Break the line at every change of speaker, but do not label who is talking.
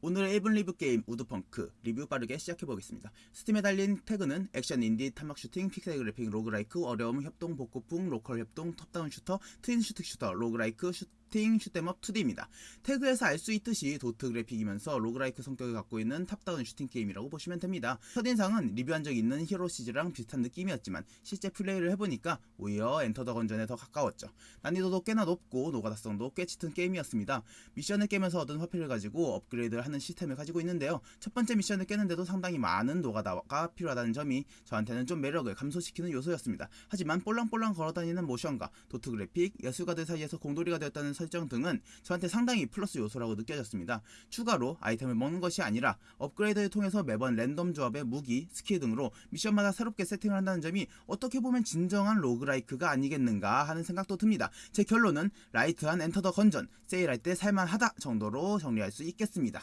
오늘의 1분 리뷰 게임 우드펑크 리뷰 빠르게 시작해보겠습니다. 스팀에 달린 태그는 액션, 인디, 탄막 슈팅, 픽셀 그래픽, roguelike, 어려움, 협동, 복고풍, local 협동, top-down shooter, twin stick shooter, roguelike, 슈팅, shoot 'em up 2D입니다. 태그에서 알 수 있듯이 도트 그래픽이면서 roguelike 성격을 갖고 있는 top-down 슈팅 게임이라고 보시면 됩니다. 첫인상은 리뷰한 적 있는 Hero Siege랑 비슷한 느낌이었지만 실제 플레이를 해보니까 오히려 Enter the Gungeon에 더 가까웠죠. 난이도도 꽤나 높고 노가다성도 꽤 짙은 게임이었습니다. 미션을 깨면서 얻은 화폐를 가지고 업그레이드를 하는 시스템을 가지고 있는데요. 첫 번째 미션을 깨는데도 상당히 많은 노가다가 필요하다는 점이 저한테는 좀 매력을 감소시키는 요소였습니다. 하지만 볼랑볼랑 걸어다니는 모션과 도트 그래픽, 예술가들 사이에서 공돌이가 되었다는 설정 등은 저한테 상당히 플러스 요소라고 느껴졌습니다. 추가로 아이템을 먹는 것이 아니라 업그레이드를 통해서 매번 랜덤 조합의 무기, 스킬 등으로 미션마다 새롭게 세팅을 한다는 점이 어떻게 보면 진정한 roguelike가 아니겠는가 하는 생각도 듭니다. 제 결론은 light한 Enter the Gungeon, 세일할 때 살만하다 정도로 정리할 수 있겠습니다.